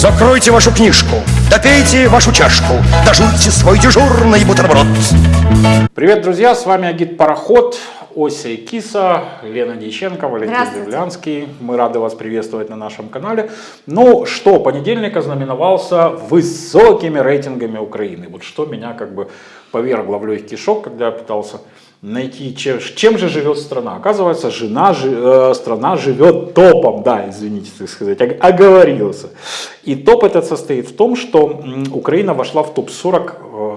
Закройте вашу книжку, допейте вашу чашку, дожуйте свой дежурный бутерброд. Привет, друзья, с вами Агит Пароход, Ося и Киса, Лена Дьяченко, Валентин. Землянский. Мы рады вас приветствовать на нашем канале. Ну что, понедельник ознаменовался высокими рейтингами Украины. Вот что меня как бы повергло в легкий шок, когда я пытался найти, чем, чем же живет страна. Оказывается, жена, жи- э, страна живет топом, да, извините, так сказать, ог- оговорился. И топ этот состоит в том, что Украина вошла в топ-40,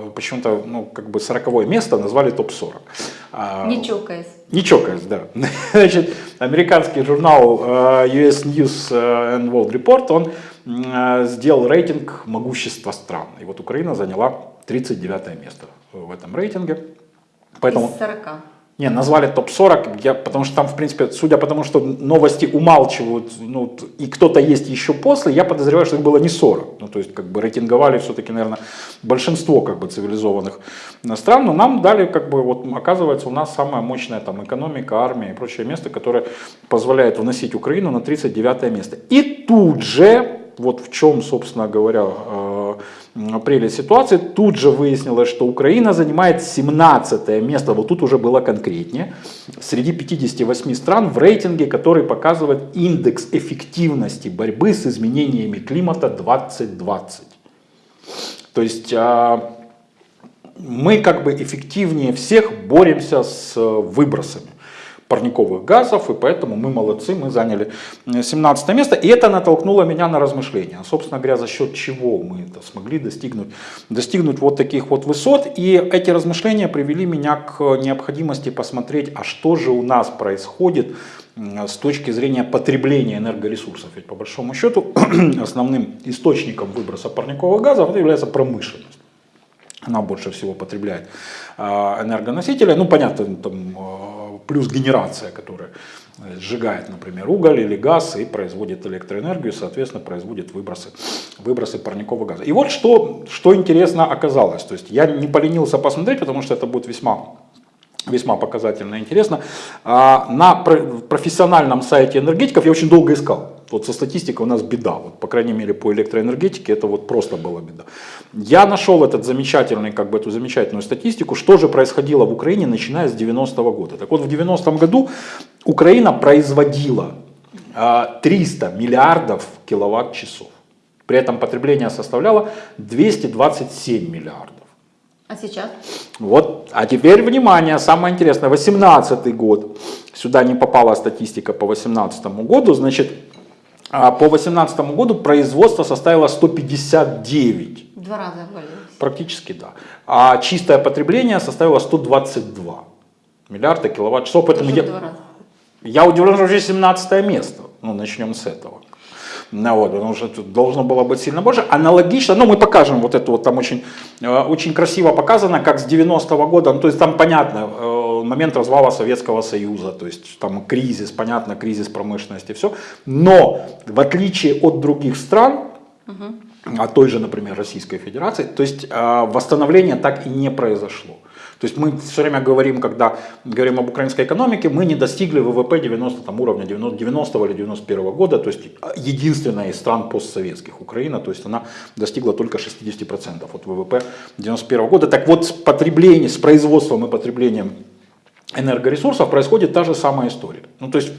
э, почему-то, ну, как бы 40 место назвали топ-40. А, Не чокаясь. не чокаясь, да. Значит, американский журнал э, US News э, and World Report, он э, сделал рейтинг могущества стран. И вот Украина заняла 39 место в этом рейтинге. Поэтому... Из 40. Не, назвали топ-40, я, потому что там, в принципе, судя по тому, что новости умалчивают, ну, и кто-то есть еще после, я подозреваю, что их было не 40. Ну, то есть, как бы, рейтинговали все-таки, наверное, большинство, как бы, цивилизованных стран, но нам дали, как бы, вот, оказывается, у нас самая мощная, там, экономика, армия и прочее место, которое позволяет вносить Украину на 39 место. И тут же, вот в чем, собственно говоря, прелесть ситуации, тут же выяснилось, что Украина занимает 17 место, вот тут уже было конкретнее, среди 58 стран в рейтинге, который показывает индекс эффективности борьбы с изменениями климата 2020. То есть а, мы как бы эффективнее всех боремся с э, выбросами парниковых газов, и поэтому мы молодцы, мы заняли э, 17 место, и это натолкнуло меня на размышления, собственно говоря, за счет чего мы это смогли достигнуть, достигнуть вот таких вот высот, и эти размышления привели меня к необходимости посмотреть, а что же у нас происходит с точки зрения потребления энергоресурсов, ведь по большому счету основным источником выброса парниковых газов является промышленность. Она больше всего потребляет а, энергоносители. Ну, понятно, там а, плюс генерация, которая э, сжигает, например, уголь или газ и производит электроэнергию, соответственно, производит выбросы, выбросы парникового газа. И вот что, что интересно оказалось. То есть я не поленился посмотреть, потому что это будет весьма весьма показательно и интересно. А, На про- профессиональном сайте энергетиков я очень долго искал. Вот со статистикой у нас беда. Вот, по крайней мере, по электроэнергетике это вот просто была беда. Я нашел этот замечательный, как бы эту замечательную статистику, что же происходило в Украине, начиная с 90-го года. Так вот, в 90-м году Украина производила а, 300 миллиардов киловатт-часов. При этом потребление составляло 227 миллиардов. А сейчас? Вот, а теперь внимание, самое интересное, 18 год, сюда не попала статистика по 18 году, значит, а по 18 году производство составило 159, В Два раза обвалилось. практически да, а чистое потребление составило 122 миллиарда киловатт-часов, поэтому я, я удивлен, что уже 17 место, ну начнем с этого. Ну, вот, потому что тут должно было быть сильно больше. Аналогично, ну мы покажем вот это вот, там очень, э, очень красиво показано, как с 90-го года, ну то есть там понятно, э, момент развала Советского Союза, то есть там кризис, понятно, кризис промышленности, все. Но в отличие от других стран, от той же, например, Российской Федерации, то есть э, восстановление так и не произошло. То есть мы все время говорим, когда говорим об украинской экономике, мы не достигли ВВП 90 там, уровня 90, 90 или 91 года, то есть единственная из стран постсоветских Украина, то есть она достигла только 60% от ВВП 91 года. Так вот с потреблением, с производством и потреблением энергоресурсов происходит та же самая история. Ну, то есть,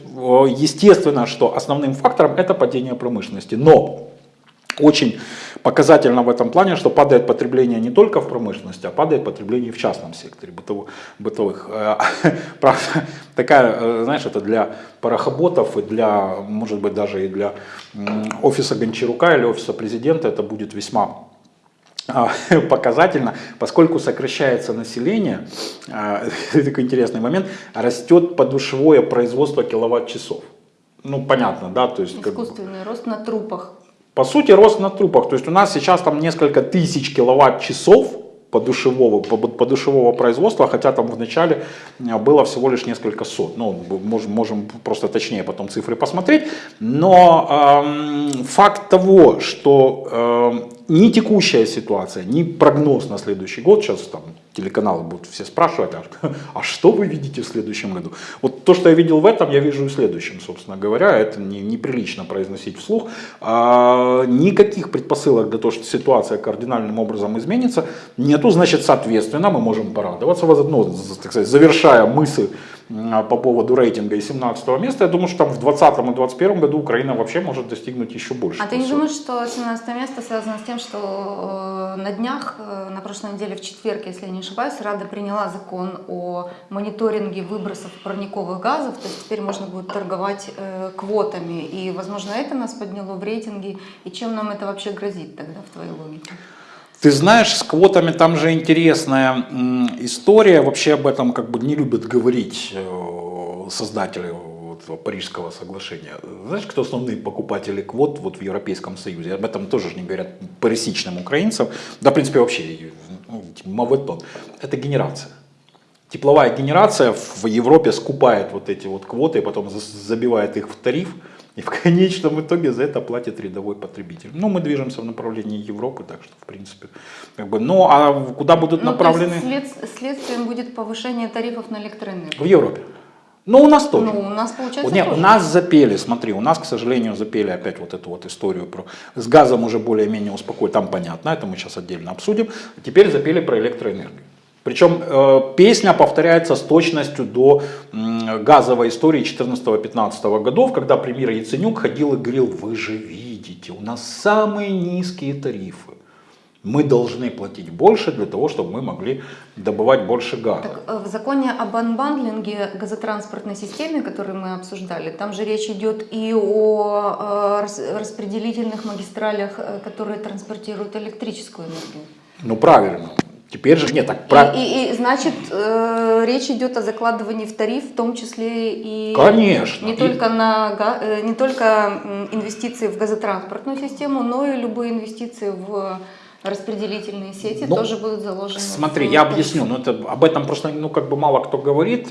естественно, что основным фактором это падение промышленности. Но очень показательно в этом плане, что падает потребление не только в промышленности, а падает потребление в частном секторе бытово- бытовых. Э, Правда, такая, э, знаешь, это для парохоботов и для, может быть, даже и для офиса Гончарука или офиса президента это будет весьма показательно, поскольку сокращается население, а, такой интересный момент, растет подушевое производство киловатт-часов. Ну, понятно, да, то есть... как Искусственный рост на трупах. по сути, рост на трупах. То есть у нас сейчас там несколько тысяч киловатт-часов подушевого, по- подушевого производства, хотя там в начале э, было всего лишь несколько сот. Ну, можем, можем просто точнее потом цифры посмотреть. Но эм, факт того, что эм, ни текущая ситуация, ни прогноз на следующий год, сейчас там телеканалы будут все спрашивать, а, а что вы видите в следующем году? Вот то, что я видел в этом, я вижу и в следующем, собственно говоря. Это не, неприлично произносить вслух. А, никаких предпосылок для того, что ситуация кардинальным образом изменится, нету. Значит, соответственно, мы можем порадоваться, ну, так сказать, завершая мысль по поводу рейтинга и 17 места, я думаю, что там в 2020 и 2021 году Украина вообще может достигнуть еще больше. А ты не думаешь, что 17 место связано с тем, что э, на днях, э, на прошлой неделе, в четверг, если я не ошибаюсь, Рада приняла закон о мониторинге выбросов парниковых газов, то есть теперь можно будет торговать э, квотами, и, возможно, это нас подняло в рейтинге, и чем нам это вообще грозит тогда, в твоей логике? Ты знаешь, с квотами там же интересная история. Вообще об этом как бы не любят говорить э, создатели Парижского соглашения. Знаешь, кто основные покупатели квот вот в Европейском Союзе? Об этом тоже не говорят пересечным украинцам. Да, в принципе, вообще ну. Это генерация. Тепловая генерация в Европе скупает вот эти вот квоты потом забивает их в тариф. И в конечном итоге за это платит рядовой потребитель. Ну, мы движемся в направлении Европы, так что, в принципе, как бы, ну, а куда будут ну, направлены? След, следствием будет повышение тарифов на электроэнергию. В Европе. Ну, у нас тоже. Ну, у нас получается Нет, тоже. у нас запели, смотри, у нас, к сожалению, запели опять вот эту вот историю про... С газом уже более-менее успокоили, там понятно, это мы сейчас отдельно обсудим. Теперь запели про электроэнергию. Причем э, песня повторяется с точностью до э, газовой истории 14-15 годов, когда премьер Яценюк ходил и говорил, вы же видите, у нас самые низкие тарифы. Мы должны платить больше для того, чтобы мы могли добывать больше газа. Так, э, в законе об анбандлинге газотранспортной системе, который мы обсуждали, там же речь идет и о э, распределительных магистралях, э, которые транспортируют электрическую энергию. Ну правильно. Теперь же нет, так и, и, и значит, э, речь идет о закладывании в тариф, в том числе и Конечно. не и... только на э, не только инвестиции в газотранспортную систему, но и любые инвестиции в распределительные сети ну, тоже будут заложены. Смотри, я объясню, но это, об этом просто ну, как бы мало кто говорит.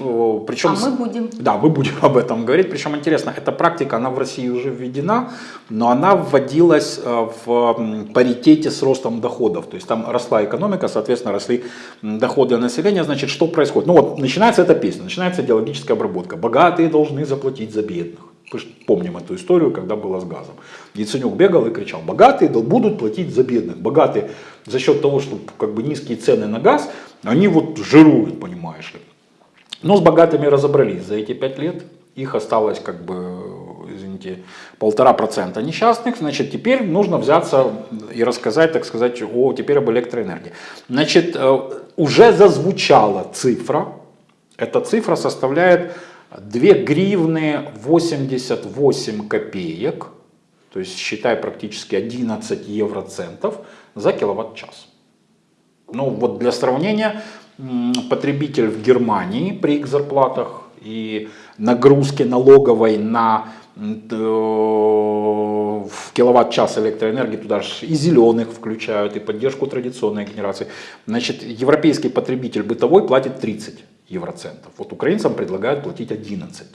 Причем, а мы будем. Да, мы будем об этом говорить. Причем интересно, эта практика, она в России уже введена, но она вводилась э, в паритете с ростом доходов. То есть там росла экономика, соответственно, росли доходы населения. Значит, что происходит? Ну вот, начинается эта песня, начинается идеологическая обработка. Богатые должны заплатить за бедных. Помним эту историю, когда было с газом. Яценюк бегал и кричал, богатые будут платить за бедных. Богатые за счет того, что как бы низкие цены на газ, они вот жируют, понимаешь ли. Но с богатыми разобрались за эти пять лет. Их осталось как бы, извините, полтора процента несчастных. Значит, теперь нужно взяться и рассказать, так сказать, о, теперь об электроэнергии. Значит, э, уже зазвучала цифра. Эта цифра составляет 2 гривны 88 копеек, то есть считай практически 11 евроцентов за киловатт-час. Ну вот для сравнения, потребитель в Германии при их зарплатах и нагрузке налоговой на э, в киловатт-час электроэнергии, туда же и зеленых включают, и поддержку традиционной генерации. Значит, европейский потребитель бытовой платит 30 евроцентов. Вот украинцам предлагают платить 11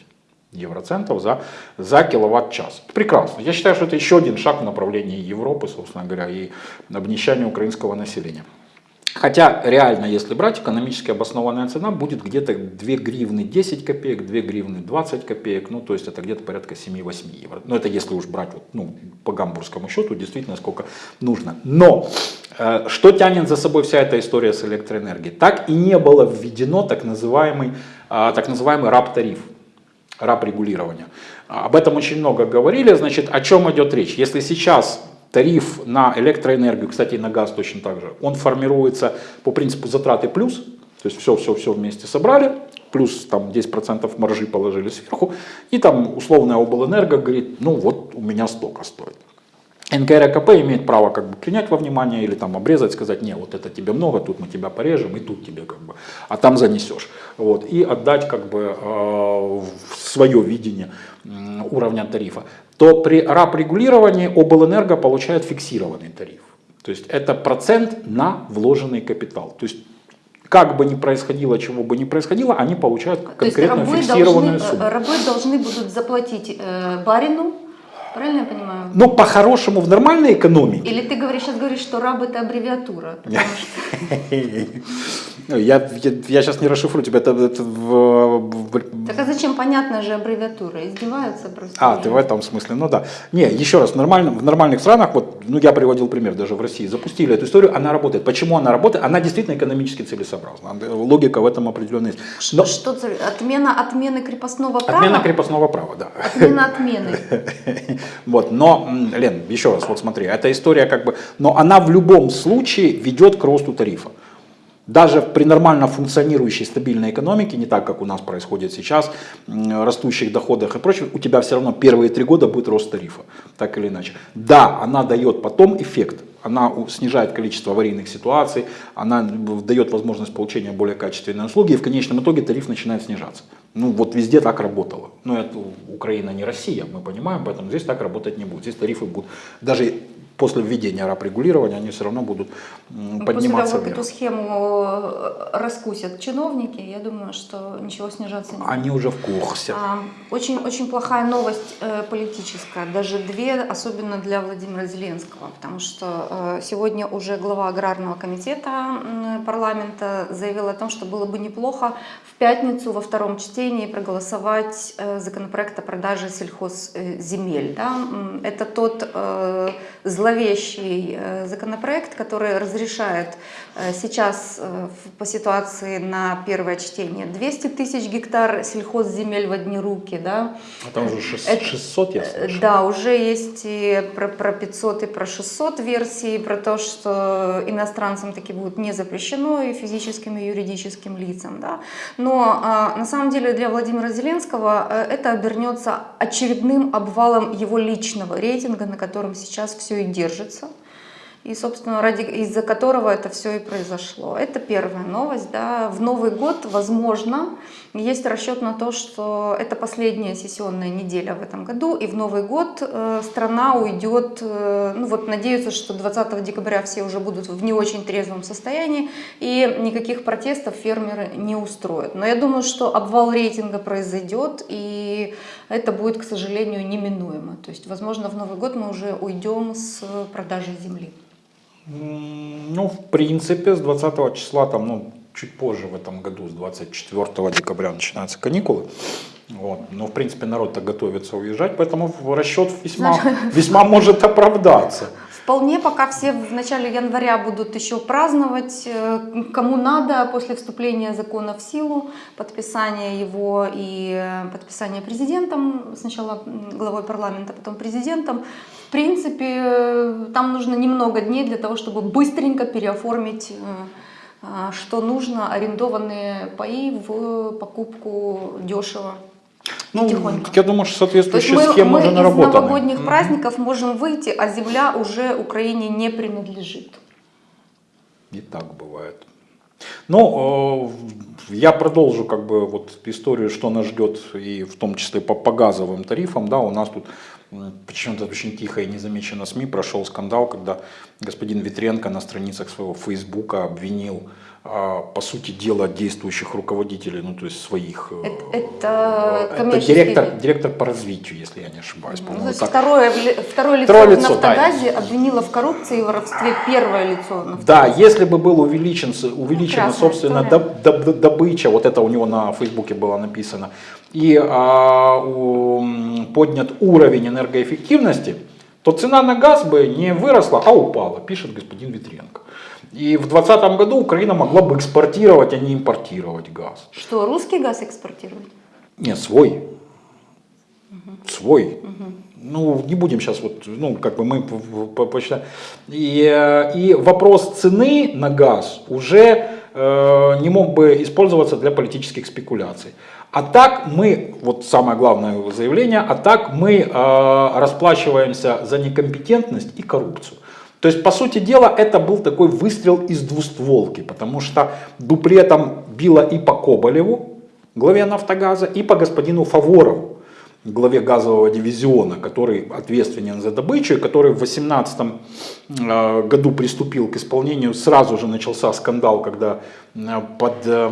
евроцентов за, за киловатт-час. Прекрасно. Я считаю, что это еще один шаг в направлении Европы, собственно говоря, и обнищания украинского населения. Хотя реально, если брать, экономически обоснованная цена будет где-то 2 гривны 10 копеек, 2 гривны 20 копеек, ну то есть это где-то порядка 7-8 евро. Но это если уж брать ну, по гамбургскому счету, действительно сколько нужно. Но э, что тянет за собой вся эта история с электроэнергией? Так и не было введено так называемый, э, так называемый РАП-тариф, РАП-регулирование. Об этом очень много говорили, значит, о чем идет речь? Если сейчас Тариф на электроэнергию, кстати, и на газ точно так же, он формируется по принципу затраты плюс, то есть все-все-все вместе собрали, плюс там 10% маржи положили сверху, и там условная облэнерго говорит, ну вот у меня столько стоит. НКРКП имеет право как бы принять во внимание или там обрезать, сказать, не, вот это тебе много, тут мы тебя порежем, и тут тебе как бы, а там занесешь. Вот, и отдать как бы э, свое видение э, уровня тарифа. То при РАП-регулировании облэнерго получает фиксированный тариф. То есть это процент на вложенный капитал. То есть как бы ни происходило, чего бы ни происходило, они получают конкретно фиксированную должны, сумму. Рабы должны будут заплатить э, барину Правильно я понимаю? Но по-хорошему в нормальной экономике Или ты говоришь, сейчас говоришь, что раб это аббревиатура? Ну, Я, я, я сейчас не расшифрую тебя. Это, это в- Так а зачем понятная же аббревиатура? Издеваются просто. а, ты в этом смысле, ну да. Не, еще раз, в, нормальном, в нормальных странах, вот, ну я приводил пример, даже в России, запустили эту историю, она работает. Почему она работает? Она действительно экономически целесообразна. Логика в этом определенная есть. Но Что отмена отмены крепостного права? отмена крепостного права, да. Отмена отмены. Вот, но, Лен, еще раз, вот смотри, эта история как бы, но она в любом случае ведет к росту тарифа. Даже при нормально функционирующей стабильной экономике, не так, как у нас происходит сейчас, растущих доходах и прочее, у тебя все равно первые три года будет рост тарифа, так или иначе. Да, она дает потом эффект, она снижает количество аварийных ситуаций, она дает возможность получения более качественной услуги, и в конечном итоге тариф начинает снижаться. Ну вот везде так работало. Но это Украина не Россия, мы понимаем, поэтому здесь так работать не будет. Здесь тарифы будут, даже после введения рабрегулирования, они все равно будут Ну, После подниматься того, как вверх. эту схему э, раскусят чиновники, я думаю, что ничего снижаться не будет. Они уже в курсе. А, Очень, очень плохая новость э, политическая, даже две, особенно для Владимира Зеленского, потому что э, сегодня уже глава Аграрного комитета парламента заявил о том, что было бы неплохо в пятницу во втором чтении проголосовать законопроект о продаже сельхозземель. Да? Это тот э, зловещий э, законопроект, который разрешает сейчас э, по ситуации на первое чтение 200 тысяч гектар сельхозземель в одни руки, да, А там уже шест- это- 600, я Э, слышал. Да, уже есть и про, про 500 и про 600 версий, про то, что иностранцам таки будет не запрещено и физическим, и юридическим лицам. Да? Но а, на самом деле для Владимира Зеленского э, это обернется очередным обвалом его личного рейтинга, на котором сейчас все и держится. И, собственно, ради, из-за которого это все и произошло. Это первая новость. Да. В Новый год, возможно, есть расчет на то, что это последняя сессионная неделя в этом году, и в Новый год э, страна уйдет, э, ну вот надеются, что 20 декабря все уже будут в не очень трезвом состоянии, и никаких протестов фермеры не устроят. Но я думаю, что обвал рейтинга произойдет, и это будет, к сожалению, неминуемо. То есть, возможно, в Новый год мы уже уйдем с продажи земли. Ну, в принципе, с 20 числа, там, ну, чуть позже в этом году, с 24 декабря начинаются каникулы. Вот. Но, в принципе, народ-то готовится уезжать, поэтому расчет весьма, весьма может оправдаться. Вполне, пока все в начале января будут еще праздновать, э, кому надо после вступления закона в силу, подписания его и э, подписания президентом, сначала главой парламента, потом президентом. В принципе, э, там нужно немного дней для того, чтобы быстренько переоформить, э, э, что нужно, арендованные паи в покупку дешево. Ну, Тихонько. я думаю, что соответствующие мы, схемы мы уже из наработаны. новогодних Мгм. праздников можем выйти, а земля уже Украине не принадлежит. И так бывает. Ну, э, я продолжу как бы вот историю, что нас ждет, и в том числе по, по газовым тарифам. Да, у нас тут почему-то очень тихо и незамеченно СМИ прошел скандал, когда господин Витренко на страницах своего Фейсбука обвинил, по сути дела, действующих руководителей, ну то есть своих. э, Это, это это коммерческий директор, директор по развитию, если я не ошибаюсь. Ну, то есть так. второе, вли- второе лицо Второе в лицо, да. «Нафтогазе» обвинило в коррупции и воровстве первое лицо «Нафтогаза». Да, если бы был увеличен, увеличена, Прекрасная собственно, доб- доб- добыча, вот это у него на Фейсбуке было написано, и а, у- поднят уровень энергоэффективности, то цена на газ бы не выросла, а упала, пишет господин Витренко. И в 2020 году Украина могла бы экспортировать, а не импортировать газ. Что, русский газ экспортировать? Нет, свой. Свой. Ну, не будем сейчас вот, ну, как бы мы посчитаем. И, э, и вопрос цены на газ уже э, не мог бы использоваться для политических спекуляций. А так мы, вот самое главное заявление, а так мы э, расплачиваемся за некомпетентность и коррупцию. То есть, по сути дела, это был такой выстрел из двустволки, потому что дуплетом било и по Коболеву, главе Нафтогаза, и по господину Фаворову, главе газового дивизиона, который ответственен за добычу, который в 2018 э, году приступил к исполнению. Сразу же начался скандал, когда э, под э,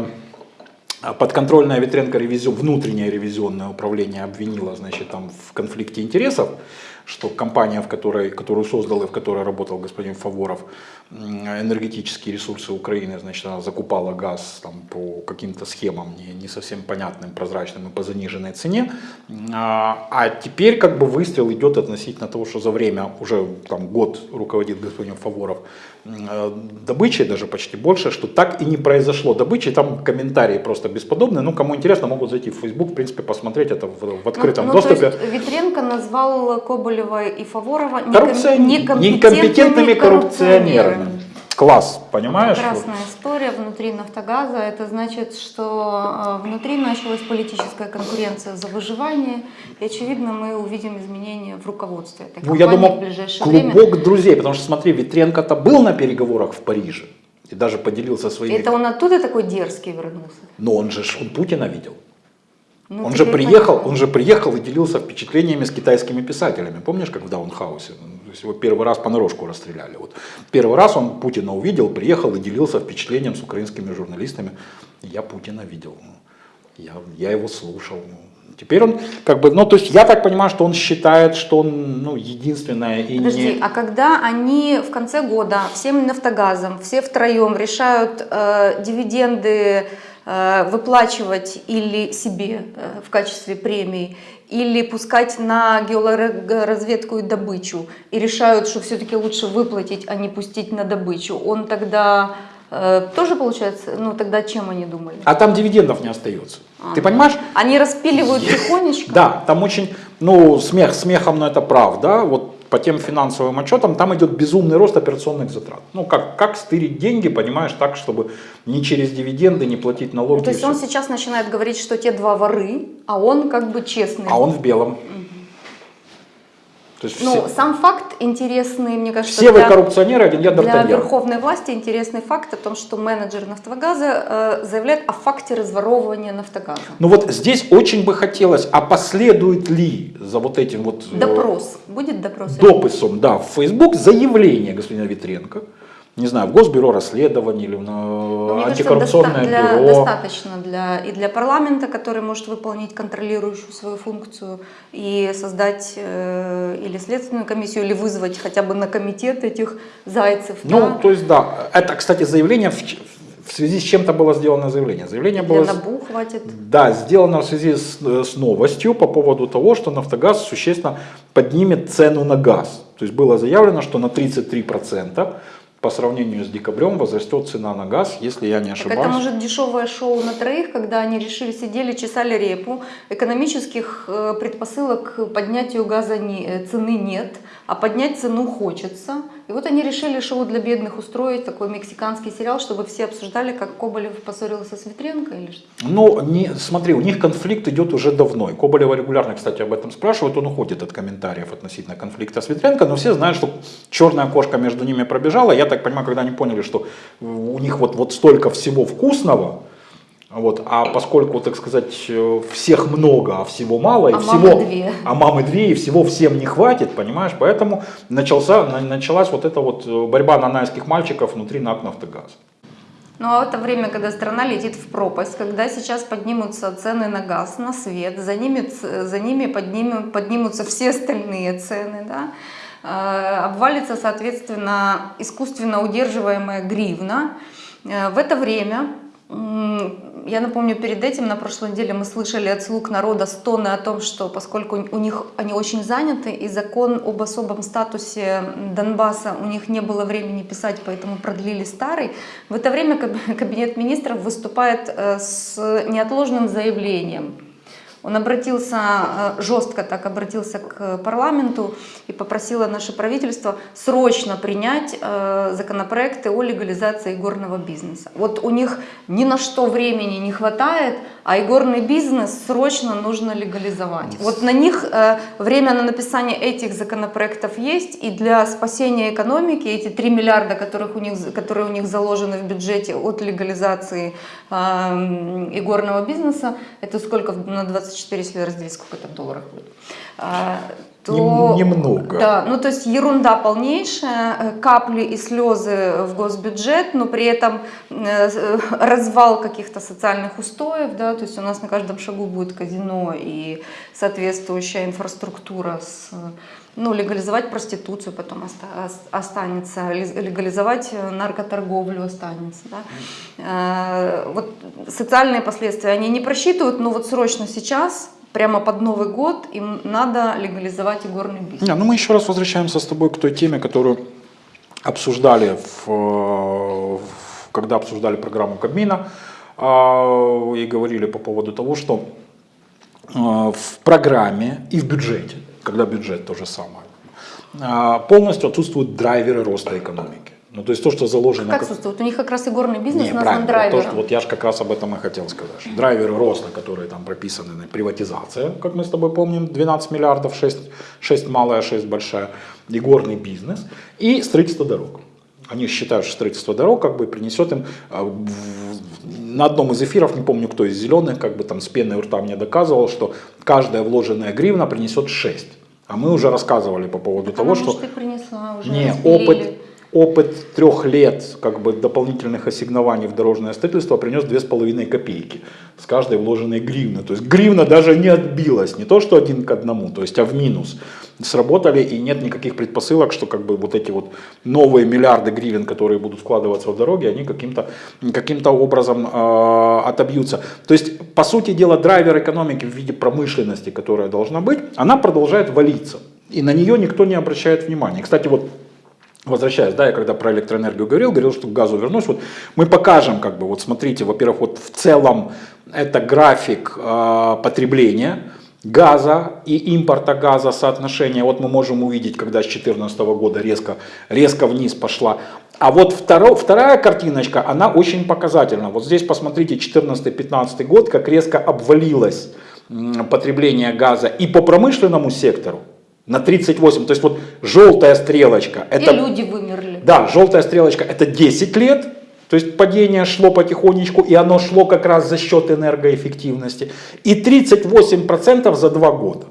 подконтрольное Ветренко ревизион, внутреннее ревизионное управление обвинило значит, там, в конфликте интересов что компания, в которой, которую создал и в которой работал господин Фаворов, энергетические ресурсы Украины, значит, она закупала газ там, по каким-то схемам не, не совсем понятным, прозрачным и по заниженной цене. А, а теперь как бы выстрел идет относительно того, что за время, уже там год руководит господин Фаворов, э, добычей даже почти больше, что так и не произошло добычи. Там комментарии просто бесподобные. Ну, кому интересно, могут зайти в Facebook, в принципе, посмотреть это в, в открытом ну, ну, доступе. То есть Витренко назвал Коболева и Фаворова Коррупцион- некомпетентными коррупционерами. Класс, понимаешь? Прекрасная история внутри Нафтогаза. Это значит, что э, внутри началась политическая конкуренция за выживание. И, очевидно, мы увидим изменения в руководстве этой Ну, я думал, в ближайшее время. клубок друзей, потому что, смотри, Витренко-то был на переговорах в Париже и даже поделился своими... Это он оттуда такой дерзкий вернулся? Но он же, он Путина видел. Ну, он же приехал, понятно. он же приехал и делился впечатлениями с китайскими писателями. Помнишь, как в Даунхаусе? То есть его первый раз понарошку расстреляли. Вот. Первый раз он Путина увидел, приехал и делился впечатлением с украинскими журналистами. Я Путина видел. Я, я его слушал. Теперь он как бы, ну то есть я так понимаю, что он считает, что он ну, единственное и Подожди, не... а когда они в конце года всем нафтогазом, все втроем решают э, дивиденды выплачивать или себе э, в качестве премии, или пускать на геологоразведку и добычу, и решают, что все-таки лучше выплатить, а не пустить на добычу, он тогда э, тоже получается, ну тогда чем они думали? А там дивидендов не остается. А. Ты понимаешь? Они распиливают тихонечко? Да, там очень, ну, смех смехом, но это правда. Вот по тем финансовым отчетам там идет безумный рост операционных затрат. Ну, как, как стырить деньги, понимаешь, так, чтобы не через дивиденды, не платить налоги. Ну, то есть он сейчас начинает говорить, что те два воры, а он как бы честный. А он в белом. То есть Ну, все, сам факт интересный, мне кажется, все вы для, коррупционеры, один я для верховной власти интересный факт о том, что менеджер Нафтогаза э, заявляет о факте разворовывания Нафтогаза. Ну вот здесь очень бы хотелось, а последует ли за вот этим вот э, Допрос. Будет допрос? дописом, да, в Facebook заявление господина Витренко, не знаю, в Госбюро расследований или на Ну, мне кажется, антикоррупционное доста- для- бюро. достаточно для, и для парламента, который может выполнить контролирующую свою функцию, и создать э, или следственную комиссию, или вызвать хотя бы на комитет этих зайцев. Ну, да? то есть, да, это, кстати, заявление, в, в связи с чем-то было сделано заявление. Заявление Для было, НАБУ хватит. да, сделано в связи с, э, с новостью по поводу того, что «Нафтогаз» существенно поднимет цену на газ. То есть было заявлено, что на 33% по сравнению с декабрем возрастет цена на газ, если я не Так ошибаюсь. это может дешевое шоу на троих, когда они решили, сидели, чесали репу, экономических э, предпосылок к поднятию газа не- э, цены нет, а поднять цену хочется. И вот они решили шоу для бедных устроить, такой мексиканский сериал, чтобы все обсуждали, как Коболев поссорился с Ветренко или что. Ну, не, смотри, у них конфликт идет уже давно. И Коболева регулярно, кстати, об этом спрашивают. Он уходит от комментариев относительно конфликта с Ветренко, но все знают, что черная кошка между ними пробежала. Я так понимаю, когда они поняли, что у них вот, вот столько всего вкусного, вот, а поскольку, так сказать, э, всех много, а всего мало, и А всего, мамы две. а мамы две, и всего всем не хватит, понимаешь, поэтому начался, на- началась вот эта вот э, борьба нанайских мальчиков внутри НАК «Нафтогаз». Ну а в это время, когда страна летит в пропасть, когда сейчас поднимутся цены на газ, на свет, за ними, за ними поднимем- поднимутся все остальные цены, да, э, обвалится, соответственно, искусственно удерживаемая гривна. В это время, я напомню, перед этим на прошлой неделе мы слышали от слуг народа стоны о том, что поскольку у них они очень заняты, и закон об особом статусе Донбасса у них не было времени писать, поэтому продлили старый, в это время каб- кабинет министров выступает э, с неотложным заявлением. Он обратился, э, жестко так обратился к парламенту и попросило наше правительство срочно принять э, законопроекты о легализации игорного бизнеса. Вот у них ни на что времени не хватает, а игорный бизнес срочно нужно легализовать. Вот на них э, время на написание этих законопроектов есть, и для спасения экономики эти 3 миллиарда, которых у них, которые у них заложены в бюджете от легализации э, игорного бизнеса, это сколько на 24, если разделить, сколько это в долларах будет? А, то... Нем- немного. Да, ну то есть ерунда полнейшая, э, капли и слезы в госбюджет, но при этом э, э, развал каких-то социальных устоев, да, то есть у нас на каждом шагу будет казино и соответствующая инфраструктура с ну, легализовать проституцию потом оста- ос- останется, легализовать э, наркоторговлю останется. Да? Э, Вот социальные последствия они не просчитывают, но вот срочно сейчас, прямо под Новый год, им надо легализовать игорный бизнес. Не, ну мы еще раз возвращаемся с тобой к той теме, которую обсуждали, в, э, в- когда обсуждали программу Кабмина а, и говорили по поводу того, что в программе и в бюджете, когда бюджет то же самое, а, полностью отсутствуют драйверы роста экономики. Ну, то есть то, что заложено... Как чувствуют? У них как раз игорный бизнес Не, назван правильно. Вот, драйвером. то, что, вот я же как раз об этом и хотел сказать. Драйверы роста, которые там прописаны, приватизация, как мы с тобой помним, 12 миллиардов, 6, 6 малая, 6 большая, и горный бизнес, и строительство дорог. Они считают, что строительство дорог как бы принесет им а, на одном из эфиров, не помню кто из зеленых, как бы там с пеной у рта мне доказывал, что каждая вложенная гривна принесет 6. А мы уже рассказывали по поводу того, Она, что... может, и принесла уже. Не, опыт, опыт трех лет как бы, дополнительных ассигнований в дорожное строительство принес 2,5 копейки с каждой вложенной гривны. То есть гривна даже не отбилась, не то что один к одному, то есть а в минус. Сработали и нет никаких предпосылок, что как бы вот эти вот новые миллиарды гривен, которые будут вкладываться в дороги, они каким-то каким образом э, отобьются. То есть, по сути дела, драйвер экономики в виде промышленности, которая должна быть, она продолжает валиться. И на нее никто не обращает внимания. Кстати, вот Возвращаясь, да, я когда про электроэнергию говорил, говорил, что к газу вернусь, вот мы покажем, как бы, вот смотрите, во-первых, вот в целом это график э, потребления газа и импорта газа, соотношение, вот мы можем увидеть, когда с 2014 года резко, резко вниз пошла. А вот второ, вторая картиночка, она очень показательна. Вот здесь посмотрите 14-15 год, как резко обвалилось потребление газа и по промышленному сектору, на 38, то есть вот желтая стрелочка, это, И люди вымерли. да, желтая стрелочка это 10 лет, то есть падение шло потихонечку, и оно шло как раз за счет энергоэффективности, и 38% за 2 года.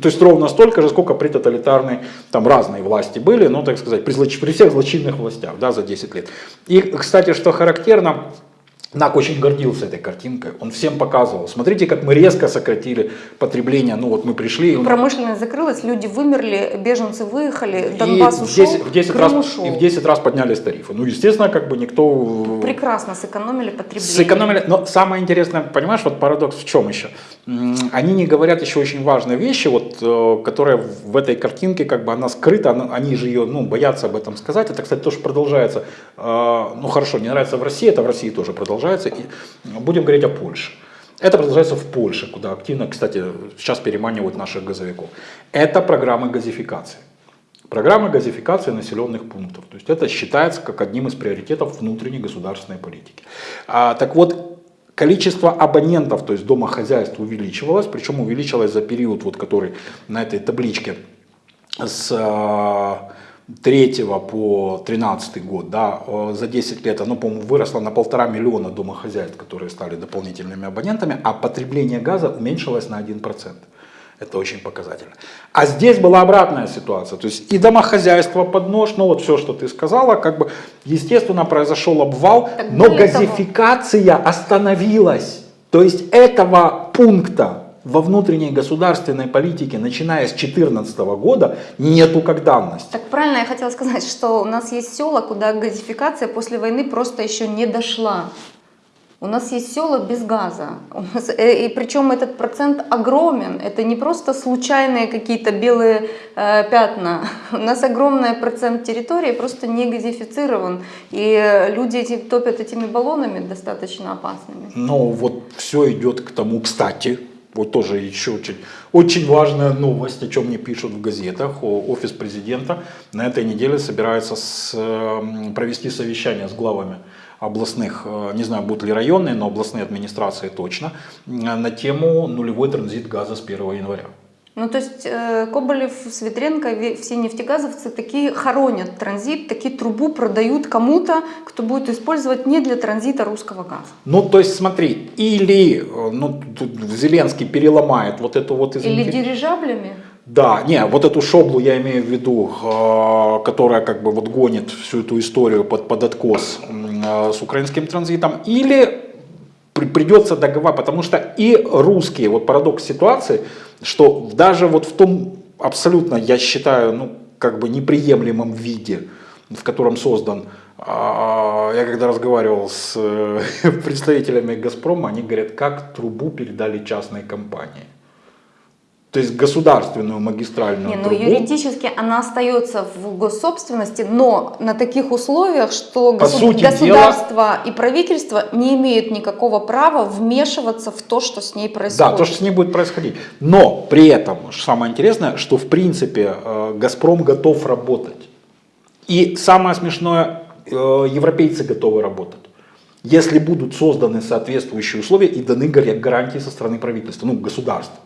То есть ровно столько же, сколько при тоталитарной, там разные власти были, ну так сказать, при, при всех злочинных властях, да, за 10 лет. И, кстати, что характерно, НАК очень гордился этой картинкой, он всем показывал, смотрите, как мы резко сократили потребление, ну вот мы пришли, и Промышленность закрылась, люди вымерли, беженцы выехали, и Донбасс в ушел, 10, в 10 Крым раз, ушел. и в 10 раз поднялись тарифы. Ну, естественно, как бы никто... Прекрасно сэкономили потребление. Сэкономили. Но самое интересное, понимаешь, вот парадокс в чем еще? Они не говорят еще очень важные вещи, вот, э, которые в этой картинке, как бы она скрыта, она- они же ее, ну, боятся об этом сказать. Это, кстати, тоже продолжается. Э, Ну, хорошо, не нравится в России, это в России тоже продолжается. И будем говорить о Польше. Это продолжается в Польше, куда активно, кстати, сейчас переманивают наших газовиков. Это программы газификации. Программы газификации населенных пунктов. То есть это считается как одним из приоритетов внутренней государственной политики. А, так вот, количество абонентов, то есть домохозяйств увеличивалось, причем увеличилось за период, вот, который на этой табличке с а, 3 по 13 год, да, э, за 10 лет оно, по-моему, выросло на полтора миллиона домохозяйств, которые стали дополнительными абонентами, а потребление газа уменьшилось на 1%. Это очень показательно. А здесь была обратная ситуация. То есть и домохозяйство под нож, ну вот все, что ты сказала, как бы, естественно, произошел обвал, Так но более того- газификация остановилась. То есть этого пункта во внутренней государственной политике, начиная с 2014 года, нету как данность. Так правильно я хотела сказать, что у нас есть села, куда газификация после войны просто еще не дошла. У нас есть села без газа. Нас, э, и причем этот процент огромен. Это не просто случайные какие-то белые э, пятна. У нас огромный процент территории просто не газифицирован. И люди эти, топят этими баллонами достаточно опасными. Но вот все идет к тому, кстати, вот тоже еще очень, очень важная новость, о чем мне пишут в газетах. Офис президента на этой неделе собирается с, э, провести совещание с главами областных, э, не знаю, будут ли районные, но областные администрации точно, э, на тему нулевой транзит газа с 1 января. Ну, то есть э, Коболев, Светренко, ве- все нефтегазовцы такие хоронят транзит, такие трубу продают кому-то, кто будет использовать не для транзита русского газа. Ну, то есть смотри, или э, ну, Зеленский переломает вот эту вот, Или извините, дирижаблями. Да, не, вот эту шоблу я имею в виду, которая как бы вот гонит всю эту историю под, под откос э, с украинским транзитом, или при- придется договаривать, потому что и русские, вот парадокс ситуации, что даже вот в том абсолютно, я считаю, ну, как бы неприемлемом виде, в котором создан, а, я когда разговаривал с э, представителями Газпрома, они говорят, как трубу передали частной компании. То есть государственную магистральную Не, ну трубу. юридически она остается в госсобственности, но на таких условиях, что По госу- сути государство и правительство не имеют никакого права вмешиваться в то, что с ней происходит. Да, то, что с ней будет происходить. Но при этом, что самое интересное, что в принципе э, Газпром готов работать. И самое смешное, э, европейцы готовы работать. Если будут созданы соответствующие условия и даны гар- гарантии со стороны правительства, ну, государства.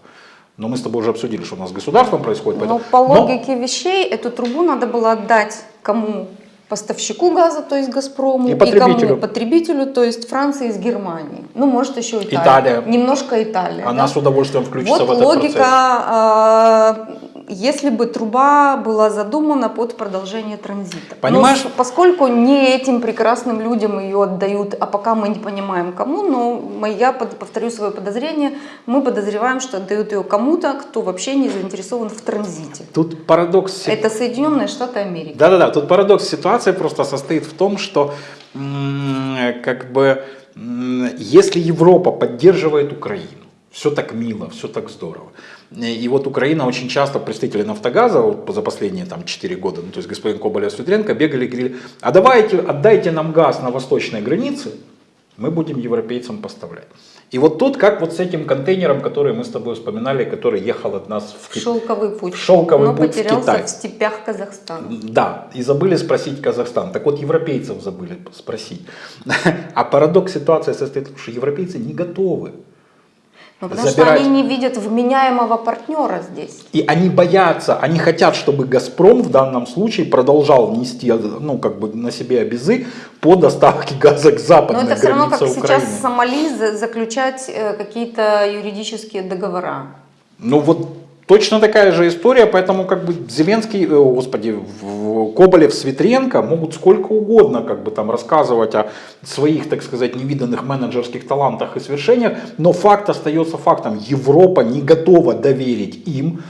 Но мы с тобой уже обсудили, что у нас с государством происходит. Но поэтому- Ну, по Но- логике вещей эту трубу надо было отдать кому? Поставщику газа, то есть Газпрому, И потребителю. кому? Потребителю, то есть Франции из Германии. Ну, может, еще Италия. Италия. Немножко Италия. она да? с удовольствием включится Вот в этот логика, процесс. э, если бы труба была задумана под продолжение транзита. Понимаешь? Но поскольку не этим прекрасным людям ее отдают, а пока мы не понимаем кому, но я повторю свое подозрение, мы подозреваем, что отдают ее кому-то, кто вообще не заинтересован в транзите. Тут парадокс Это Соединенные Штаты Америки. Да-да-да, тут парадокс ситуации просто состоит в том, что как бы если Европа поддерживает Украину, все так мило, все так здорово. И вот Украина очень часто, представители Нафтогаза вот за последние там, 4 года, ну, то есть господин Коболев Светренко бегали и говорили, а давайте, отдайте нам газ на восточной границе, мы будем европейцам поставлять. И вот тут, как вот с этим контейнером, который мы с тобой вспоминали, который ехал от нас в В шелковый путь. В шелковый но путь в потерялся Китай. в степях Казахстана. Да, и забыли спросить Казахстан. Так вот, европейцев забыли спросить. А парадокс ситуации состоит в том, что европейцы не готовы. Ну, потому Забирать. что они не видят вменяемого партнера здесь. И они боятся, они хотят, чтобы «Газпром» в данном случае продолжал нести ну, как бы на себе обязы по доставке газа к Но западной это все равно, как границе сейчас Украины. с Сомали за- заключать э, какие-то юридические договора. Ну вот точно такая же история, поэтому как бы Зеленский, э, господи, Коболев, Светренко могут сколько угодно как бы там рассказывать о своих, так сказать, невиданных менеджерских талантах и свершениях, но факт остается фактом. Европа не готова доверить им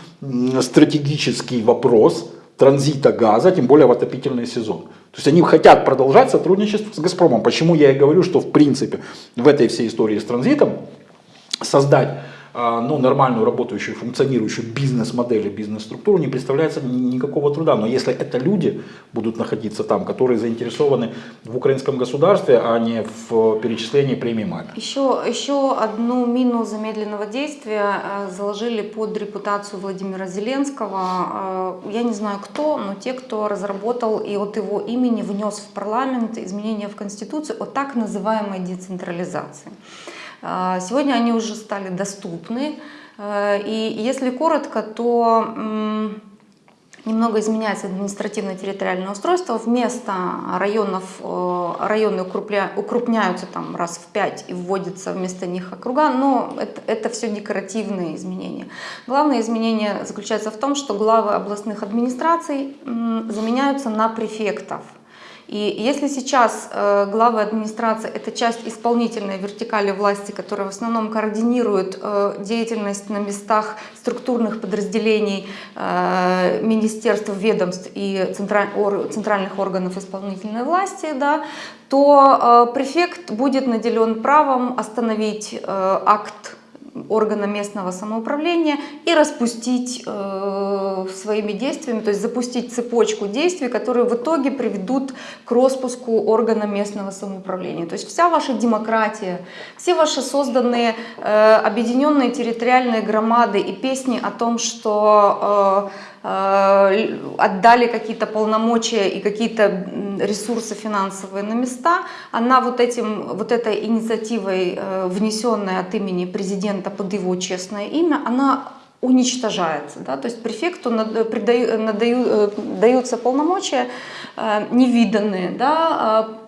стратегический вопрос транзита газа, тем более в отопительный сезон. То есть они хотят продолжать сотрудничество с «Газпромом». Почему я и говорю, что в принципе в этой всей истории с транзитом создать ну, нормальную работающую, функционирующую бизнес-модель и бизнес-структуру не представляется ни- никакого труда. Но если это люди будут находиться там, которые заинтересованы в украинском государстве, а не в перечислении премии МАГА. Еще, еще одну мину замедленного действия э, заложили под репутацию Владимира Зеленского. Э, Я не знаю кто, но те, кто разработал и от его имени внес в парламент изменения в Конституцию о так называемой децентрализации. Э, Сегодня они уже стали доступны. Э, И если коротко, то немного изменяется административно-территориальное устройство. Вместо районов, э, районы укрупняются там раз в пять и вводятся вместо них округа, но это, это все декоративные изменения. Главное изменение заключается в том, что главы областных администраций заменяются на префектов. И если сейчас э, главы администрации – это часть исполнительной вертикали власти, которая в основном координирует э, деятельность на местах структурных подразделений э, министерств, ведомств и центральных органов исполнительной власти, да, то префект будет наделен правом остановить акт органа местного самоуправления и распустить э, своими действиями, то есть запустить цепочку действий, которые в итоге приведут к распуску органа местного самоуправления. То есть вся ваша демократия, все ваши созданные э, объединенные территориальные громады и песни о том, что э, отдали какие-то полномочия и какие-то ресурсы финансовые на места, она вот, этим, вот этой инициативой, э, внесенной от имени президента под его честное имя, она уничтожается. Да? То есть префекту придаю- надаю- э, даются полномочия э, невиданные, да, э, про-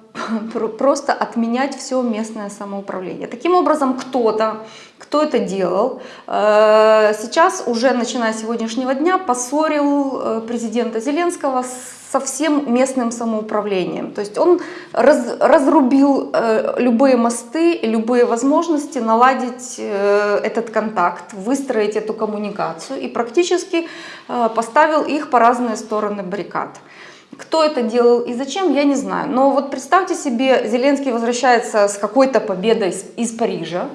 просто отменять все местное самоуправление. Таким образом, кто-то, кто это делал, э, сейчас уже, начиная с сегодняшнего дня, поссорил э, президента Зеленского со всем местным самоуправлением. То есть он раз- разрубил э, любые мосты, любые возможности наладить этот контакт, выстроить эту коммуникацию и практически поставил их по разные стороны баррикад. Кто это делал и зачем, я не знаю. Но вот представьте себе, Зеленский возвращается с какой-то победой из, Парижа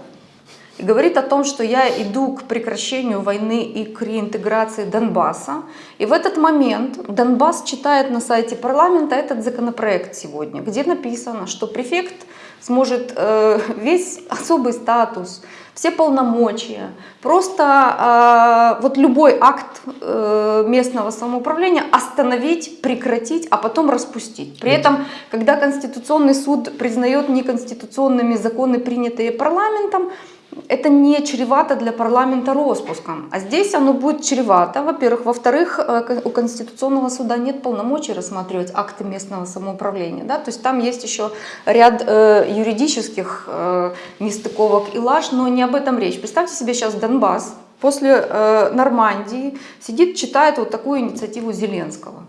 и говорит о том, что я иду к прекращению войны и к реинтеграции Донбасса. И в этот момент Донбасс читает на сайте парламента этот законопроект сегодня, где написано, что префект сможет э, весь особый статус, все полномочия, просто э, вот любой акт э, местного самоуправления остановить, прекратить, а потом распустить. При этом, когда Конституционный суд признает неконституционными законы, принятые парламентом, это не чревато для парламента распуском. А здесь оно будет чревато, во-первых. Во-вторых, э, у Конституционного суда нет полномочий рассматривать акты местного самоуправления. Да? То есть там есть еще ряд э, юридических э, нестыковок и лаж, но не об этом речь. Представьте себе сейчас Донбасс после э, Нормандии сидит, читает вот такую инициативу Зеленского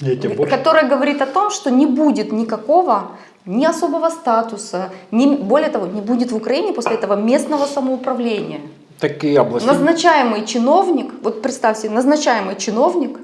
больше- которая говорит о том, что не будет никакого ни особого статуса, ни, более того, не будет в Украине после этого местного самоуправления. Такие области. Назначаемый чиновник, вот представьте, назначаемый чиновник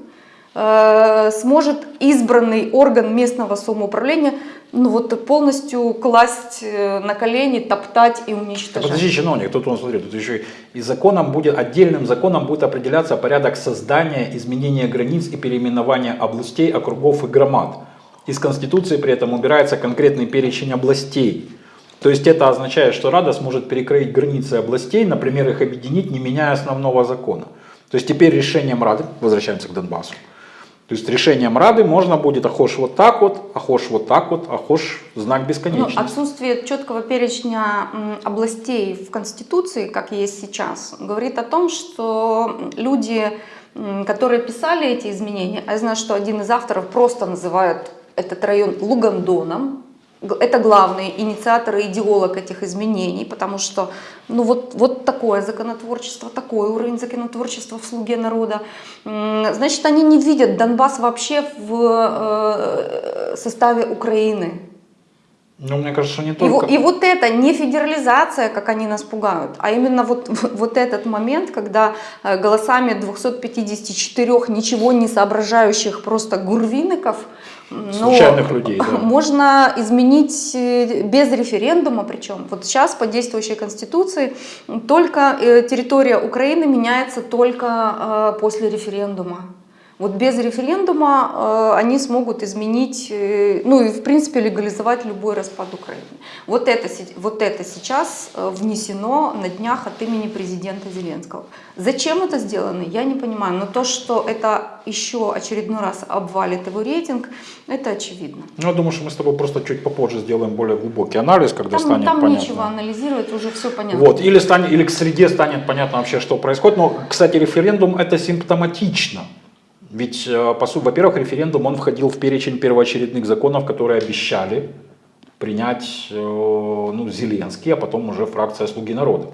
э, сможет избранный орган местного самоуправления ну вот полностью класть э, на колени, топтать и уничтожать. подожди, чиновник, тут он, смотри, тут еще и законом будет, отдельным законом будет определяться порядок создания, изменения границ и переименования областей, округов и громад. Из Конституции при этом убирается конкретный перечень областей. То есть это означает, что Рада сможет перекроить границы областей, например, их объединить, не меняя основного закона. То есть теперь решением Рады, возвращаемся к Донбассу, то есть решением Рады можно будет ахош вот так вот, ахош вот так вот, ахош знак Ну, бесконечности. отсутствие четкого перечня областей в Конституции, как есть сейчас, говорит о том, что люди, которые писали эти изменения, а я знаю, что один из авторов просто называет этот район Лугандоном, это главный инициатор и идеолог этих изменений, потому что ну вот, вот такое законотворчество, такой уровень законотворчества в «Слуге народа». Значит, они не видят Донбасс вообще в э, составе Украины. Ну, мне кажется, не И, только... во- и вот это не федерализация, как они нас пугают, а именно вот, вот этот момент, когда э, голосами 254 ничего не соображающих просто гурвинников ну, Случайных людей, да. можно изменить э, без референдума, причем вот сейчас по действующей конституции только э, территория Украины меняется только э, после референдума. Вот без референдума э, они смогут изменить, э, ну и в принципе легализовать любой распад Украины. Вот это, вот это сейчас э, внесено на днях от имени президента Зеленского. Зачем это сделано, я не понимаю. Но то, что это еще очередной раз обвалит его рейтинг, это очевидно. Ну, я думаю, что мы с тобой просто чуть попозже сделаем более глубокий анализ, когда Там, станет там понятно. нечего анализировать, уже все понятно. Вот, или, станет, или к среде станет понятно вообще, что происходит. Но, кстати, референдум это симптоматично. Ведь, э, во-первых, референдум, он входил в перечень первоочередных законов, которые обещали принять э, ну, Зеленский, а потом уже фракция «Слуги народа».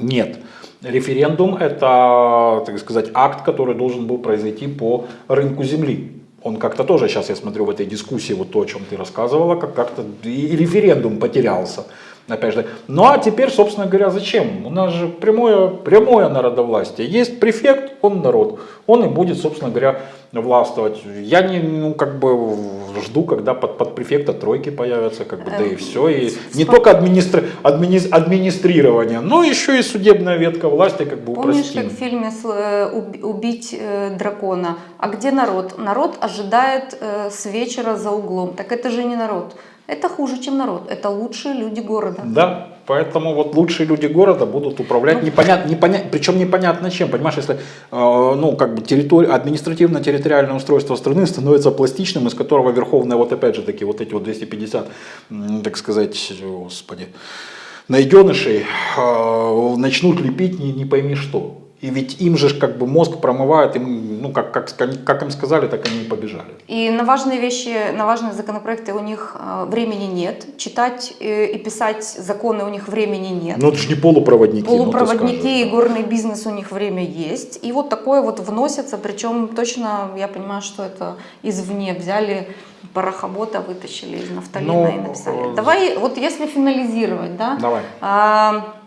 Нет. Референдум – это, так сказать, акт, который должен был произойти по рынку земли. Он как-то тоже, сейчас я смотрю в этой дискуссии, вот то, о чем ты рассказывала, как- как-то и референдум потерялся. Опять же. Ну а теперь, собственно говоря, зачем? У нас же прямое, прямое народовластие. Есть префект, он народ. Он и будет, собственно говоря, властвовать. Я не, ну, как бы жду, когда под, под префекта тройки появятся, как бы, да и Эм, все. И не только администри- админи- администрирование, но еще и судебная ветка власти, как бы Помнишь, упростим. как в фильме э, «Уб- «Убить э, дракона»? А где народ? Народ ожидает э, с вечера за углом. Так это же не народ. Это хуже, чем народ. Это лучшие люди города. Да, поэтому вот лучшие люди города будут управлять непонятно, непонятно, причем непонятно чем, понимаешь, если э, ну как бы территория, административно-территориальное устройство страны становится пластичным, из которого верховная вот опять же таки вот эти вот 250, м, так сказать, господи, найденышей э, начнут лепить не, не пойми что. И ведь им же как бы мозг промывают, им, ну, как, как, как им сказали, так они и побежали. И на важные вещи, на важные законопроекты у них э, времени нет. Читать э, и писать законы у них времени нет. Ну, это же не полупроводники. ну, Полупроводники и горный бизнес у них время есть. И вот такое вот вносится, причем точно я понимаю, что это извне взяли порохобота, вытащили из нафталина Ну, и написали. Давай, вот если финализировать, да, Давай. а,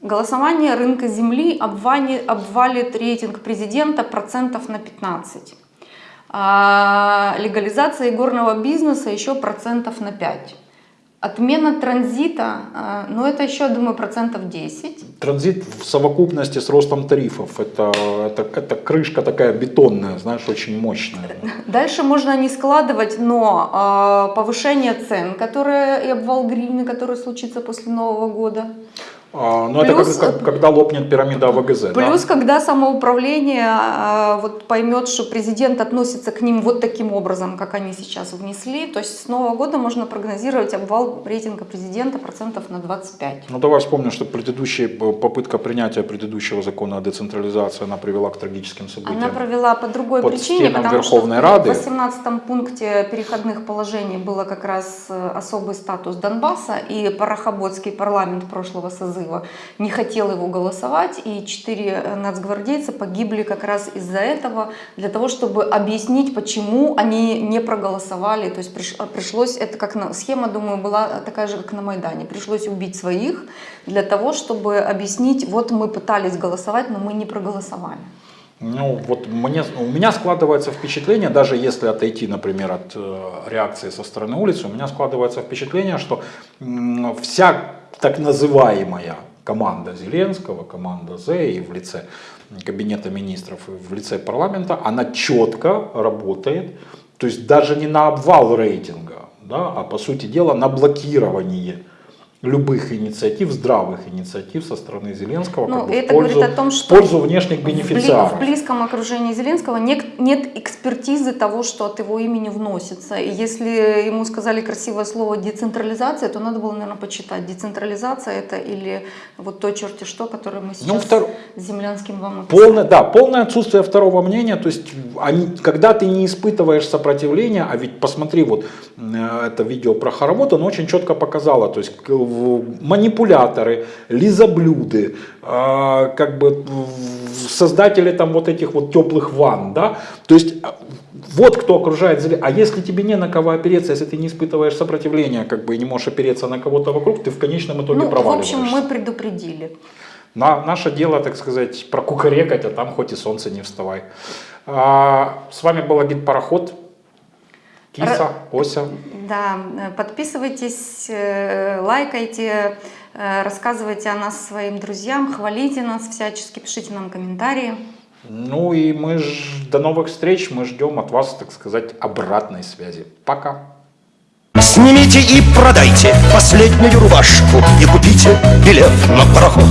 голосование рынка земли обвали- обвалит рейтинг президента процентов на 15. А, легализация игорного бизнеса еще процентов на 5. Отмена транзита, а, ну это еще, думаю, процентов 10. Транзит в совокупности с ростом тарифов, это, это, это крышка такая бетонная, знаешь, очень мощная. Дальше можно не складывать, но а, повышение цен, которое и обвал гривны, который случится после Нового года. А, ну, это Плюс- как- как- когда лопнет пирамида АВГЗ. да? Плюс, когда самоуправление а, вот поймет, что президент относится к ним вот таким образом, как они сейчас внесли, то есть с Нового года можно прогнозировать обвал рейтинга президента процентов на 25. Ну давай вспомним, что предыдущая попытка принятия предыдущего закона о децентрализации, она привела к трагическим событиям. Она провела по другой Под причине, потому Верховной что Рады. в 18 пункте переходных положений было как раз э, особый статус Донбасса, и Парахоботский парламент прошлого созыва не хотел его голосовать, и четыре э, нацгвардейца погибли как раз из-за этого, для того, чтобы объяснить, почему они не проголосовали. То есть э, пришлось, это как на, схема, думаю, была такая же, как на Майдане, пришлось убить своих для того, чтобы объяснить, вот мы пытались голосовать, но мы не проголосовали. Ну, вот мне, у меня складывается впечатление, даже если отойти, например, от э, реакции со стороны улицы, у меня складывается впечатление, что м, вся так называемая команда Зеленского, команда З и в лице кабинета министров, и в лице парламента, она четко работает, то есть даже не на обвал рейтинга, да, а по сути дела на блокирование любых инициатив, здравых инициатив со стороны Зеленского Ну, как бы, это в, пользу, говорит о том, что в пользу внешних бенефициаров. В близком окружении Зеленского нет, нет экспертизы того, что от его имени вносится. И если ему сказали красивое слово децентрализация, то надо было, наверное, почитать. Децентрализация это или вот то черти что, которое мы сейчас Ну, втор- с землянским вам описали. Полное, да, полное отсутствие второго мнения, то есть они, когда ты не испытываешь сопротивления, а ведь посмотри, вот э, это видео про хоровод, оно очень четко показало, то есть манипуляторы, лизоблюды, э, как бы в- создатели там вот этих вот теплых ванн, да, то есть э, вот кто окружает Зеле- А если тебе не на кого опереться, если ты не испытываешь сопротивления, как бы и не можешь опереться на кого-то вокруг, ты в конечном итоге Ну, в проваливаешься. общем, мы предупредили. На, наше дело, так сказать, прокукарекать, а там хоть и солнце не вставай. А, с вами был агит Пароход. Киса, Ося. Да, э, подписывайтесь, э, лайкайте, э, рассказывайте о нас своим друзьям, хвалите нас всячески, пишите нам комментарии. Ну и мы ж, до новых встреч, мы ждем от вас, так сказать, обратной связи. Пока. Снимите и продайте последнюю рубашку И купите билет на пароход